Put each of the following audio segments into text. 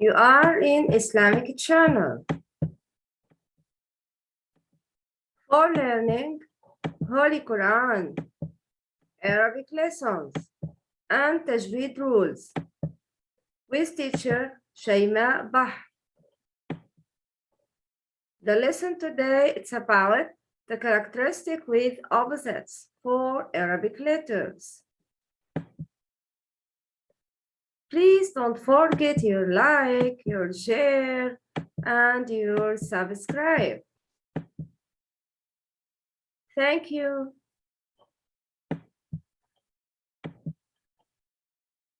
You are in Islamic channel. For learning Holy Quran, Arabic lessons, and Tajweed rules with teacher Shaima Bah. The lesson today it's about the characteristic with opposites for Arabic letters. Please don't forget your like, your share, and your subscribe. Thank you.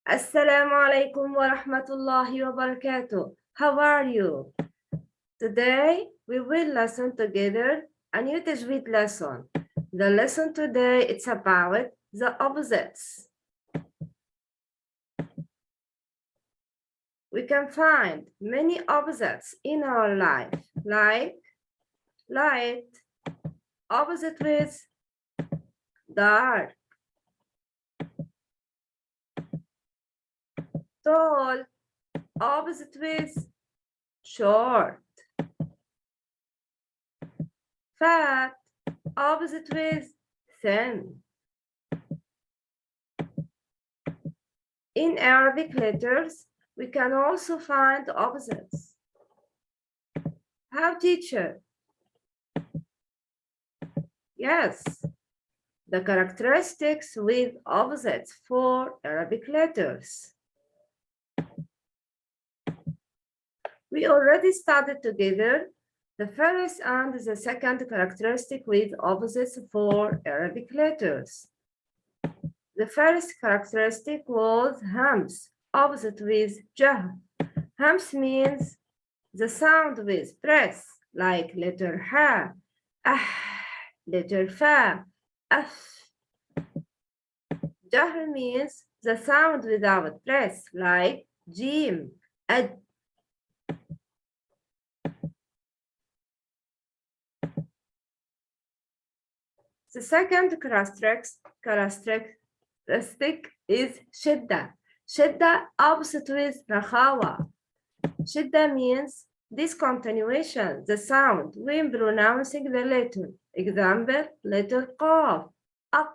Assalamu alaikum wa rahmatullahi wa barakatuh. How are you? Today, we will listen together a new Tajweed lesson. The lesson today, it's about the opposites. We can find many opposites in our life, like light, opposite with dark, tall, opposite with short, fat, opposite with thin. In Arabic letters, we can also find opposites. How teacher? Yes, the characteristics with opposites for Arabic letters. We already studied together the first and the second characteristic with opposites for Arabic letters. The first characteristic was hams, opposite with jahr. Hams means the sound with press, like letter ha, ah, letter fa, af. Jahr means the sound without press, like jim, ad. The second characteristic is shidda. Shidda opposite with rakhawa. Shidda means discontinuation, the sound when pronouncing the letter. Example, letter qaf, aq.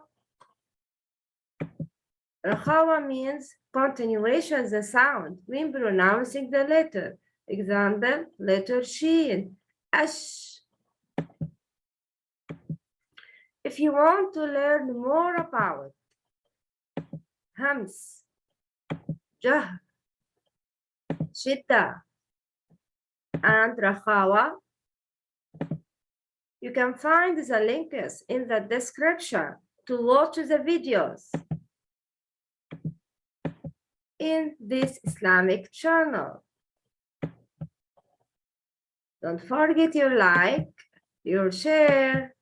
Rakhawa means continuation, the sound when pronouncing the letter. Example, letter sheen, ash. If you want to learn more about hams, jahr, shidda, and rakhawa, you can find the links in the description to watch the videos in this Islamic channel. Don't forget your like, your share,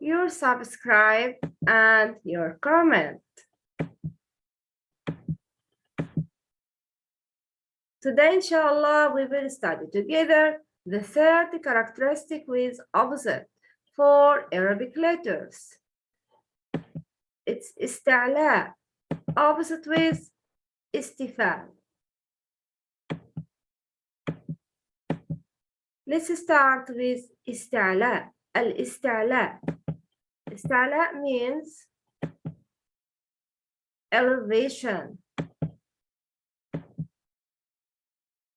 your subscribe, and your comment. Today, inshallah, we will study together the third characteristic with opposite for Arabic letters. It's ista'la, opposite with istifal. Let's start with ista'la, al-ista'la. Ista'la means elevation.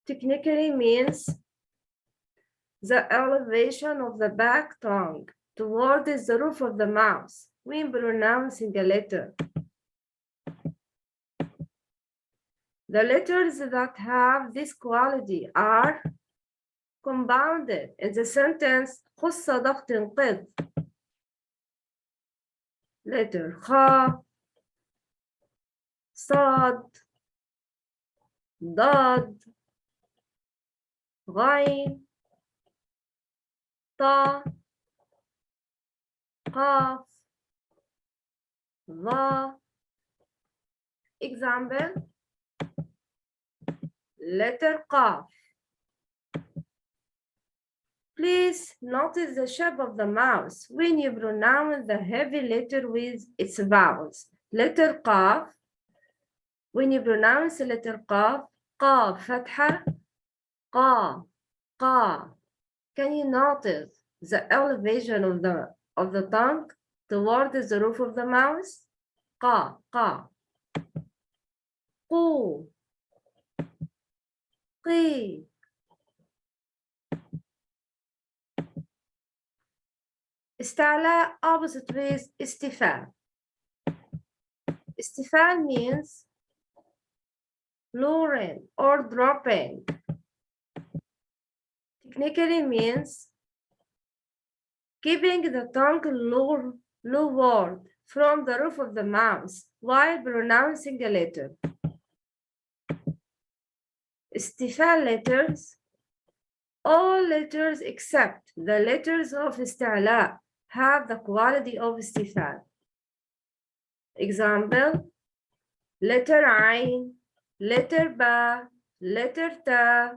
Technically means the elevation of the back tongue towards the roof of the mouth when pronouncing a letter. The letters that have this quality are compounded in the sentence خص ضغط قذ letter خ صاد ضاد غين طا قاف ظا example letter قاف Please notice the shape of the mouth when you pronounce the heavy letter with its vowels. Letter qaf, when you pronounce letter qaf, قاف فتحة قا قا Can you notice the elevation of the of the tongue towards the roof of the mouth? قا قا قو قي استعلاء opposite with استفال استفال means lowering or dropping technically means keeping the tongue low, lowered from the roof of the mouth while pronouncing a letter. Istifal letters, all letters except the letters of istila have the quality of istifal. Example, letter ain, letter ba, letter ta,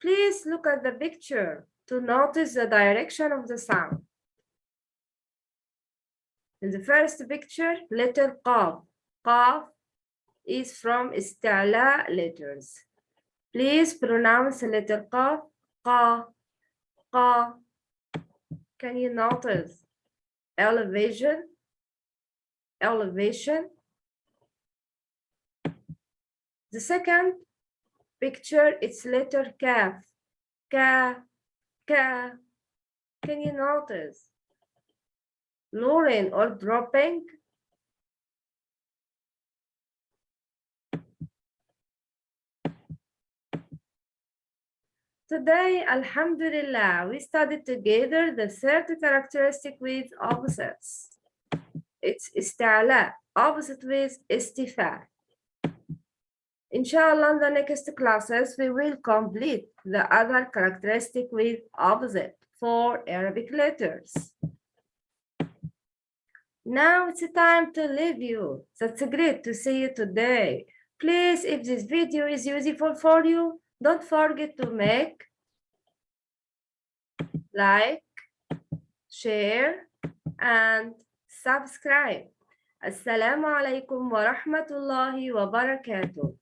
Please look at the picture to notice the direction of the sound. In the first picture, letter qaf. Qaf is from istala letters. Please pronounce the letter qaf. Qa. Qa. Can you notice elevation? Elevation. The second picture its letter kaf ka ka can you notice? Lowering or dropping? Today, Alhamdulillah, we studied together the third characteristic with opposites. It's istala, opposite with istifa. Inshallah, in the next classes, we will complete the other characteristic with opposite for Arabic letters. Now it's time to leave you. That's great to see you today. Please, if this video is useful for you, don't forget to make like, share, and subscribe. Assalamu alaikum wa rahmatullahi wa barakatuh.